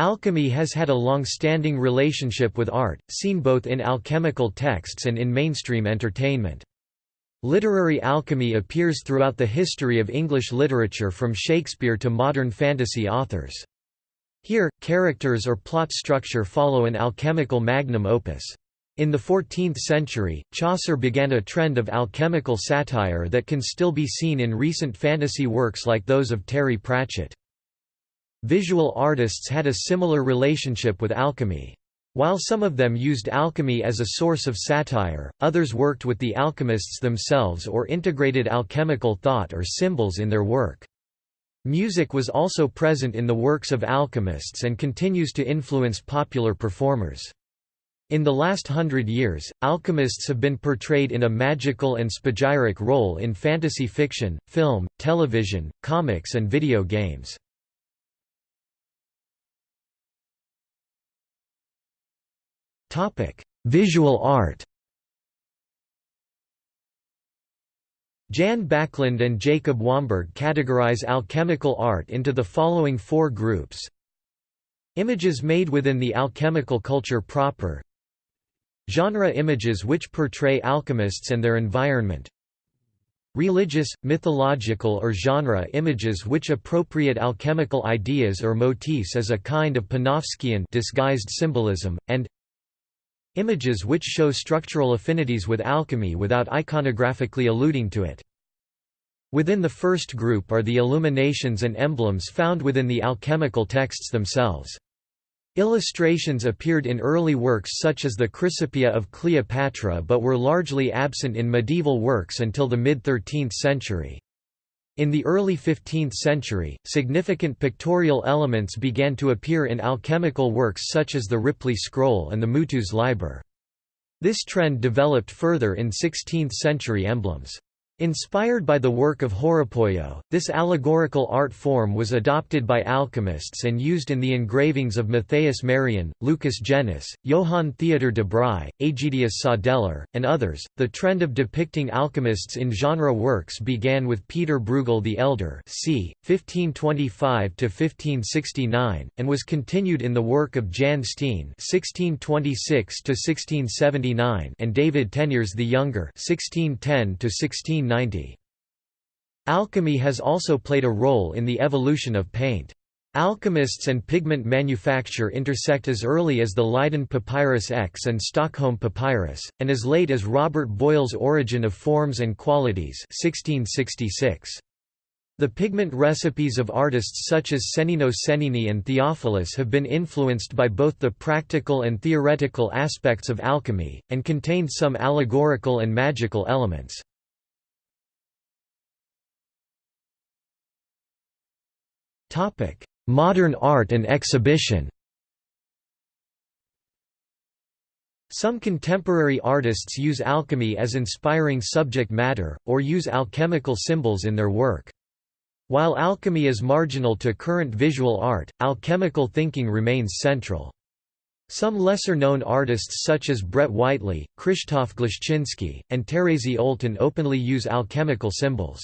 Alchemy has had a long-standing relationship with art, seen both in alchemical texts and in mainstream entertainment. Literary alchemy appears throughout the history of English literature from Shakespeare to modern fantasy authors. Here, characters or plot structure follow an alchemical magnum opus. In the 14th century, Chaucer began a trend of alchemical satire that can still be seen in recent fantasy works like those of Terry Pratchett. Visual artists had a similar relationship with alchemy. While some of them used alchemy as a source of satire, others worked with the alchemists themselves or integrated alchemical thought or symbols in their work. Music was also present in the works of alchemists and continues to influence popular performers. In the last hundred years, alchemists have been portrayed in a magical and spagyric role in fantasy fiction, film, television, comics and video games. Topic: Visual art. Jan Backlund and Jacob Wamberg categorize alchemical art into the following four groups. Images made within the alchemical culture proper Genre images which portray alchemists and their environment Religious, mythological or genre images which appropriate alchemical ideas or motifs as a kind of Panofskian disguised symbolism, and Images which show structural affinities with alchemy without iconographically alluding to it. Within the first group are the illuminations and emblems found within the alchemical texts themselves. Illustrations appeared in early works such as the Chrysopoeia of Cleopatra but were largely absent in medieval works until the mid-13th century. In the early 15th century, significant pictorial elements began to appear in alchemical works such as the Ripley Scroll and the Mutus Liber. This trend developed further in 16th-century emblems. Inspired by the work of Horapollo, this allegorical art form was adopted by alchemists and used in the engravings of Matthias Merian, Lucas Jennis, Johann Theodor de Bry, Aegidius Sadeler, and others. The trend of depicting alchemists in genre works began with Peter Bruegel the Elder, c. 1525-1569, and was continued in the work of Jan Steen (1626–1679) and David Teniers the Younger (1610–1690). Alchemy has also played a role in the evolution of paint. Alchemists and pigment manufacture intersect as early as the Leiden Papyrus X and Stockholm Papyrus, and as late as Robert Boyle's Origin of Forms and Qualities 1666. The pigment recipes of artists such as Cennino Cennini and Theophilus have been influenced by both the practical and theoretical aspects of alchemy, and contained some allegorical and magical elements. Topic: Modern art and exhibition. Some contemporary artists use alchemy as inspiring subject matter, or use alchemical symbols in their work. While alchemy is marginal to current visual art, alchemical thinking remains central. Some lesser-known artists such as Brett Whiteley, Krzysztof Glashczynski, and Terezi Olten openly use alchemical symbols.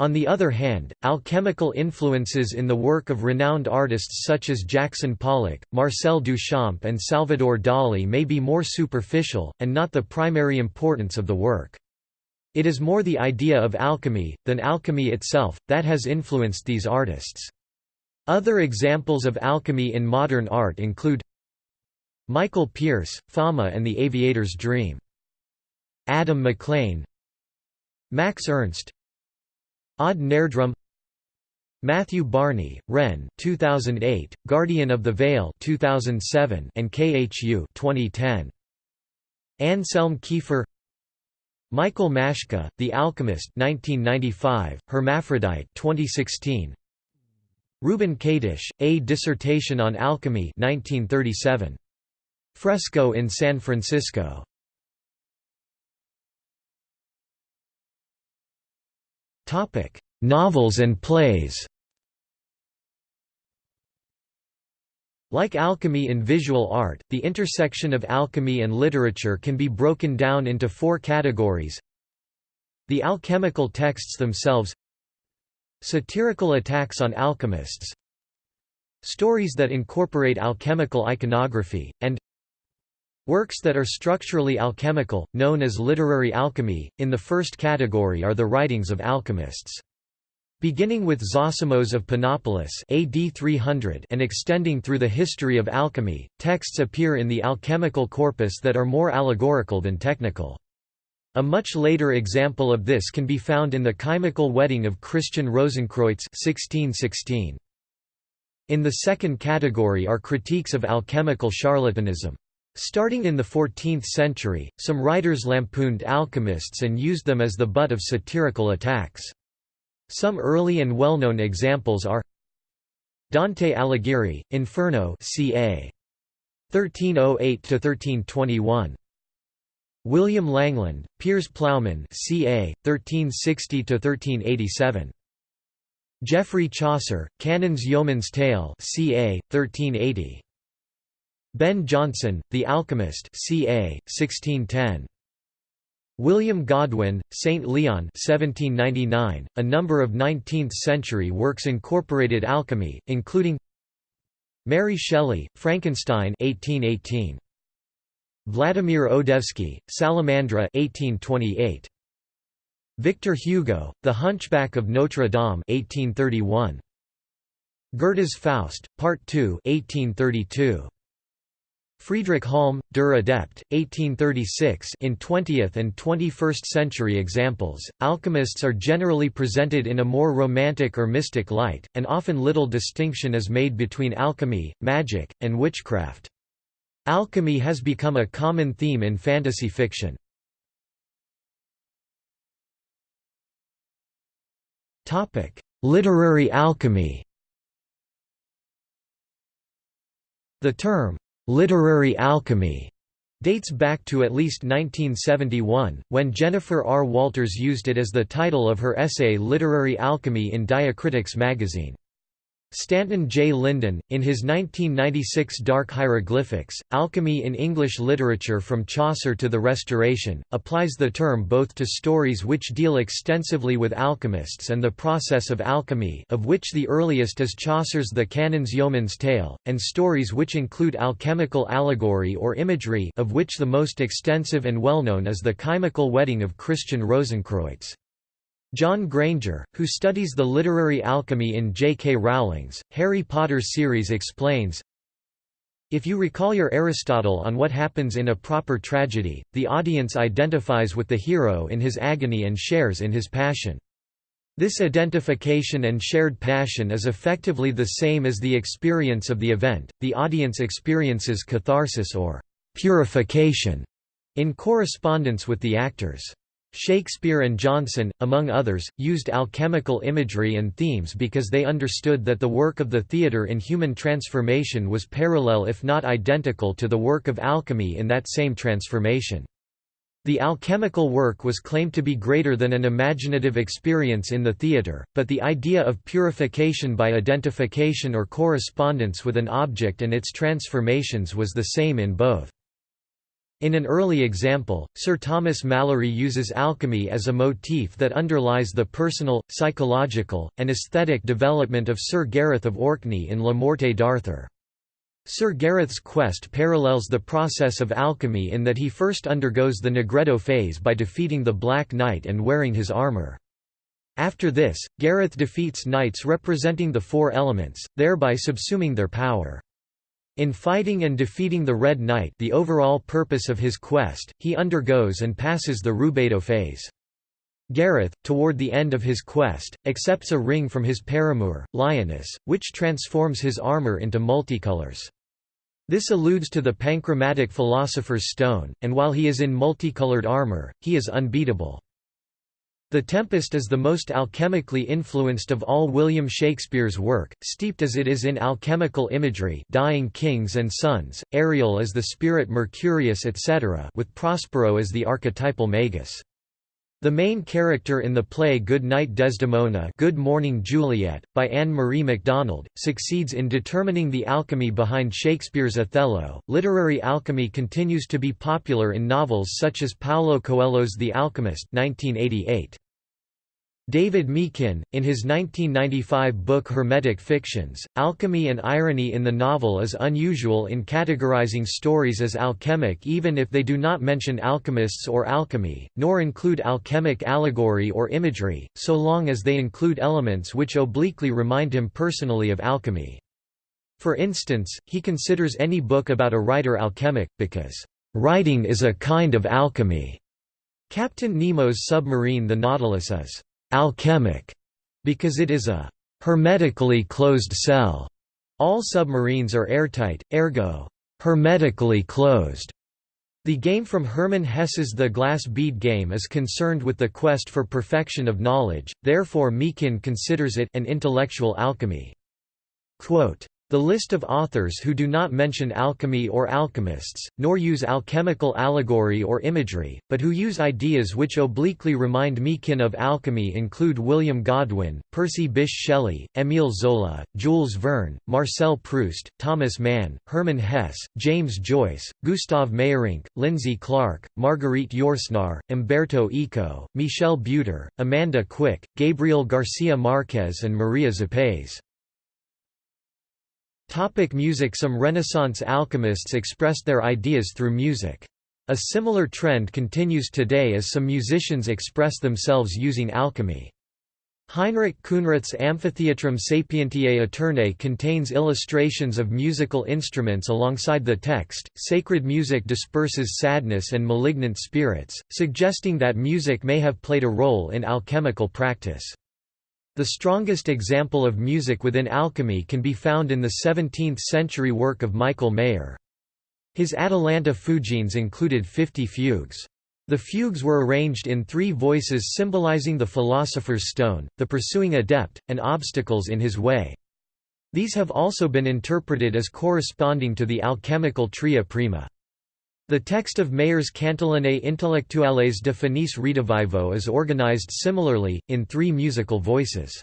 On the other hand, alchemical influences in the work of renowned artists such as Jackson Pollock, Marcel Duchamp and Salvador Dali may be more superficial, and not the primary importance of the work. It is more the idea of alchemy, than alchemy itself, that has influenced these artists. Other examples of alchemy in modern art include Michael Pearce, Fama and the Aviator's Dream. Adam McLean Max Ernst Odd Nerdrum Matthew Barney, Wren 2008, Guardian of the Veil 2007 and KHU 2010. Anselm Kiefer Michael Mashke, The Alchemist 1995, Hermaphrodite 2016. Reuben Kadish, A Dissertation on Alchemy 1937. Fresco in San Francisco Novels and plays Like alchemy in visual art, the intersection of alchemy and literature can be broken down into four categories. The alchemical texts themselves Satirical attacks on alchemists stories that incorporate alchemical iconography, and Works that are structurally alchemical, known as literary alchemy, in the first category are the writings of alchemists. Beginning with Zosimos of Panopolis AD 300 and extending through the history of alchemy, texts appear in the alchemical corpus that are more allegorical than technical. A much later example of this can be found in the Chymical Wedding of Christian Rosenkreutz 1616. In the second category are critiques of alchemical charlatanism. Starting in the 14th century, some writers lampooned alchemists and used them as the butt of satirical attacks. Some early and well-known examples are Dante Alighieri, Inferno ca. 1308–1321. William Langland, Piers Plowman ca. 1360–1387. Geoffrey Chaucer, Canon's Yeoman's Tale ca. 1380. Ben Jonson, The Alchemist ca. 1610. William Godwin, St. Leon 1799. .A number of 19th-century works incorporated alchemy, including Mary Shelley, Frankenstein 1818. Vladimir Odoevsky, Salamandra 1828. Victor Hugo, The Hunchback of Notre Dame 1831. Goethe's Faust, Part 2 1832. Friedrich Halm, Der Adept, 1836 In 20th and 21st century examples, alchemists are generally presented in a more romantic or mystic light, and often little distinction is made between alchemy, magic, and witchcraft. Alchemy has become a common theme in fantasy fiction. Literary alchemy The term, Literary alchemy dates back to at least 1971, when Jennifer R. Walters used it as the title of her essay Literary Alchemy in Diacritics magazine. Stanton J. Linden, in his 1996 Dark Hieroglyphics, Alchemy in English Literature from Chaucer to the Restoration, applies the term both to stories which deal extensively with alchemists and the process of alchemy of which the earliest is Chaucer's The Canon's Yeoman's Tale, and stories which include alchemical allegory or imagery of which the most extensive and well-known is The Chymical Wedding of Christian Rosenkreutz. John Granger, who studies the literary alchemy in J. K. Rowling's, Harry Potter series explains, If you recall your Aristotle on what happens in a proper tragedy, the audience identifies with the hero in his agony and shares in his passion. This identification and shared passion is effectively the same as the experience of the event, the audience experiences catharsis or purification in correspondence with the actors. Shakespeare and Jonson, among others, used alchemical imagery and themes because they understood that the work of the theatre in human transformation was parallel if not identical to the work of alchemy in that same transformation. The alchemical work was claimed to be greater than an imaginative experience in the theatre, but the idea of purification by identification or correspondence with an object and its transformations was the same in both. In an early example, Sir Thomas Malory uses alchemy as a motif that underlies the personal, psychological, and aesthetic development of Sir Gareth of Orkney in La Morte d'Arthur. Sir Gareth's quest parallels the process of alchemy in that he first undergoes the Nigredo phase by defeating the Black Knight and wearing his armour. After this, Gareth defeats knights representing the four elements, thereby subsuming their power. In fighting and defeating the Red Knight the overall purpose of his quest, he undergoes and passes the Rubedo phase. Gareth, toward the end of his quest, accepts a ring from his paramour, Lyonesse, which transforms his armour into multicolors. This alludes to the panchromatic philosopher's stone, and while he is in multicolored armour, he is unbeatable. The Tempest is the most alchemically influenced of all William Shakespeare's work, steeped as it is in alchemical imagery dying kings and sons, Ariel as the spirit Mercurius etc. with Prospero as the archetypal Magus. The main character in the play Good Night Desdemona Good Morning Juliet, by Anne-Marie MacDonald, succeeds in determining the alchemy behind Shakespeare's Othello. Literary alchemy continues to be popular in novels such as Paulo Coelho's The Alchemist 1988. David Meakin, in his 1995 book Hermetic Fictions, alchemy and irony in the novel is unusual in categorizing stories as alchemic even if they do not mention alchemists or alchemy, nor include alchemic allegory or imagery, so long as they include elements which obliquely remind him personally of alchemy. For instance, he considers any book about a writer alchemic, because, "...writing is a kind of alchemy." Captain Nemo's submarine the Nautilus is alchemic because it is a hermetically closed cell. All submarines are airtight, ergo, hermetically closed. The game from Hermann Hesse's The Glass Bead Game is concerned with the quest for perfection of knowledge, therefore Meakin considers it an intellectual alchemy. Quote, the list of authors who do not mention alchemy or alchemists, nor use alchemical allegory or imagery, but who use ideas which obliquely remind Meakin of alchemy include William Godwin, Percy Bysshe Shelley, Émile Zola, Jules Verne, Marcel Proust, Thomas Mann, Hermann Hesse, James Joyce, Gustav Meyrink, Lindsay Clark, Marguerite Yourcenar, Umberto Eco, Michel Butor, Amanda Quick, Gabriel Garcia Marquez and Maria Zapes. Topic music Some Renaissance alchemists expressed their ideas through music. A similar trend continues today as some musicians express themselves using alchemy. Heinrich Khunrath's Amphitheatrum Sapientiae Aeternae contains illustrations of musical instruments alongside the text. Sacred music disperses sadness and malignant spirits, suggesting that music may have played a role in alchemical practice. The strongest example of music within alchemy can be found in the 17th-century work of Michael Maier. His Atalanta Fugiens included 50 fugues. The fugues were arranged in three voices symbolizing the philosopher's stone, the pursuing adept, and obstacles in his way. These have also been interpreted as corresponding to the alchemical tria prima. The text of Maier's Cantilenae Intellectuales de Phoenice Redivivo is organized similarly, in three musical voices.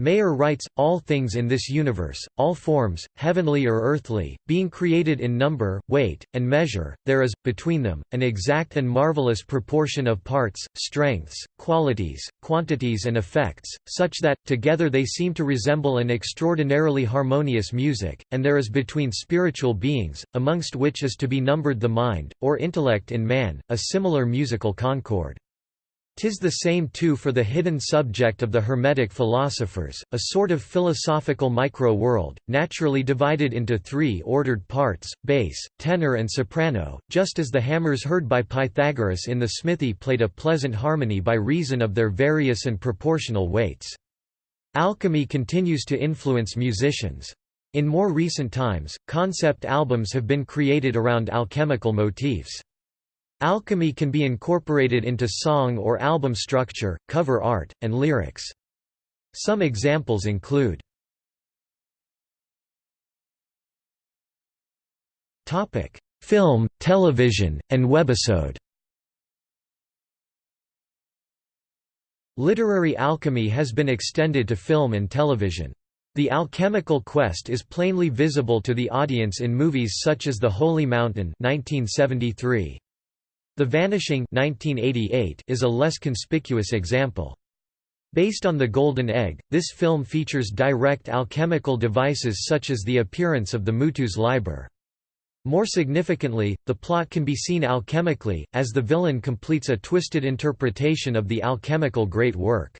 Maier writes, all things in this universe, all forms, heavenly or earthly, being created in number, weight, and measure, there is, between them, an exact and marvelous proportion of parts, strengths, qualities, quantities and effects, such that, together they seem to resemble an extraordinarily harmonious music, and there is between spiritual beings, amongst which is to be numbered the mind, or intellect in man, a similar musical concord. Tis the same too for the hidden subject of the Hermetic philosophers, a sort of philosophical micro-world, naturally divided into three ordered parts, bass, tenor and soprano, just as the hammers heard by Pythagoras in the smithy played a pleasant harmony by reason of their various and proportional weights. Alchemy continues to influence musicians. In more recent times, concept albums have been created around alchemical motifs. Alchemy can be incorporated into song or album structure, cover art, and lyrics. Some examples include Film, television, and webisode Literary alchemy has been extended to film and television. The alchemical quest is plainly visible to the audience in movies such as The Holy Mountain 1973. The Vanishing 1988 is a less conspicuous example. Based on The Golden Egg, this film features direct alchemical devices such as the appearance of the Mutus Liber. More significantly, the plot can be seen alchemically, as the villain completes a twisted interpretation of the alchemical great work.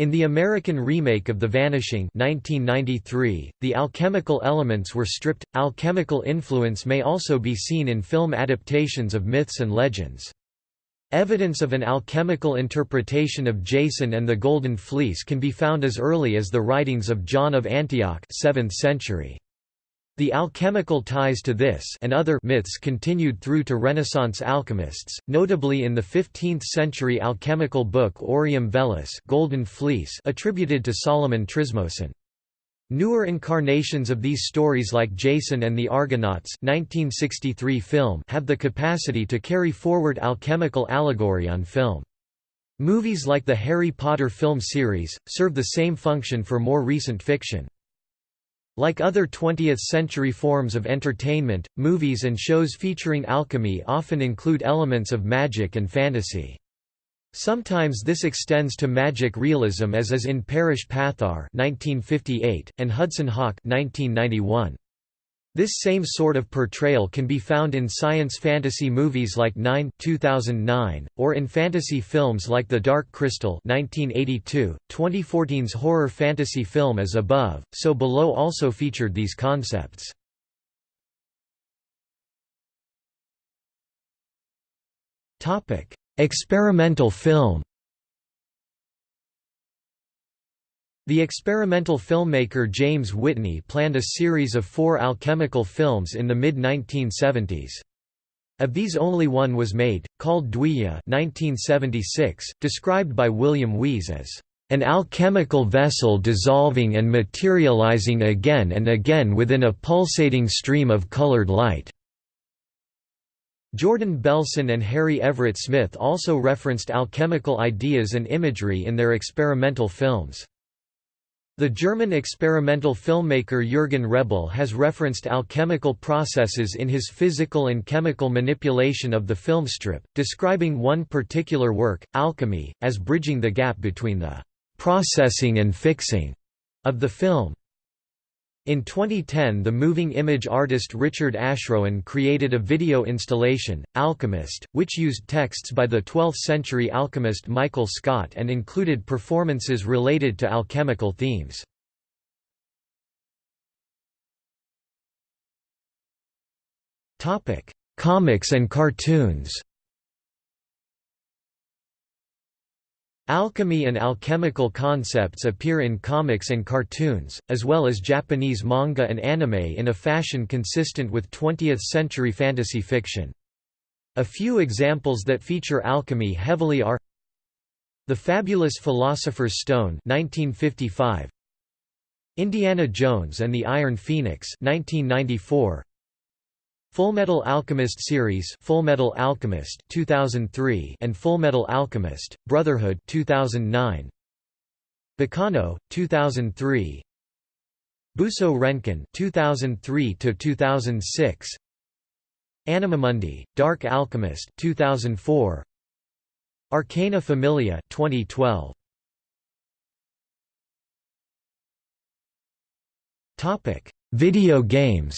In the American remake of The Vanishing 1993, the alchemical elements were stripped. Alchemical influence may also be seen in film adaptations of myths and legends. Evidence of an alchemical interpretation of Jason and the Golden Fleece can be found as early as the writings of John of Antioch 7th century. The alchemical ties to this and other myths continued through to Renaissance alchemists, notably in the 15th-century alchemical book Aureum Vellus Golden Fleece attributed to Solomon Trismosin. Newer incarnations of these stories like Jason and the Argonauts 1963 film have the capacity to carry forward alchemical allegory on film. Movies like the Harry Potter film series, serve the same function for more recent fiction. Like other 20th-century forms of entertainment, movies and shows featuring alchemy often include elements of magic and fantasy. Sometimes this extends to magic realism as is in Paras Pathar 1958, and Hudson Hawk 1991. This same sort of portrayal can be found in science fantasy movies like Nine 2009, or in fantasy films like The Dark Crystal 1982. 2014's horror fantasy film As Above, So Below also featured these concepts. Experimental film The experimental filmmaker James Whitney planned a series of four alchemical films in the mid-1970s. Of these only one was made, called Dwija 1976, described by William Wees as an alchemical vessel dissolving and materializing again and again within a pulsating stream of colored light." Jordan Belson and Harry Everett Smith also referenced alchemical ideas and imagery in their experimental films. The German experimental filmmaker Jürgen Reble has referenced alchemical processes in his physical and chemical manipulation of the film strip, describing one particular work, Alchemy, as bridging the gap between the «processing and fixing» of the film. In 2010 the moving image artist Richard Ashrowan created a video installation, Alchemist, which used texts by the 12th-century alchemist Michael Scott and included performances related to alchemical themes. Comics and cartoons Alchemy and alchemical concepts appear in comics and cartoons, as well as Japanese manga and anime in a fashion consistent with 20th-century fantasy fiction. A few examples that feature alchemy heavily are The Fabulous Philosopher's Stone 1955, Indiana Jones and the Iron Phoenix 1994, Fullmetal Alchemist series Fullmetal Alchemist 2003 and Fullmetal Alchemist Brotherhood 2009 Baccano 2003 Buso Renkin 2003 to 2006 Animamundi Dark Alchemist 2004 Arcana Familia 2012 Topic Video games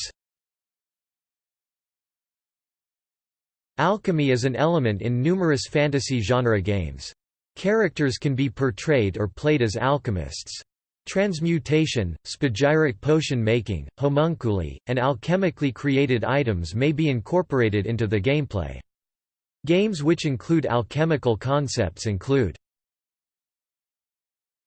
Alchemy is an element in numerous fantasy genre games. Characters can be portrayed or played as alchemists. Transmutation, spagyric potion making, homunculi, and alchemically created items may be incorporated into the gameplay. Games which include alchemical concepts include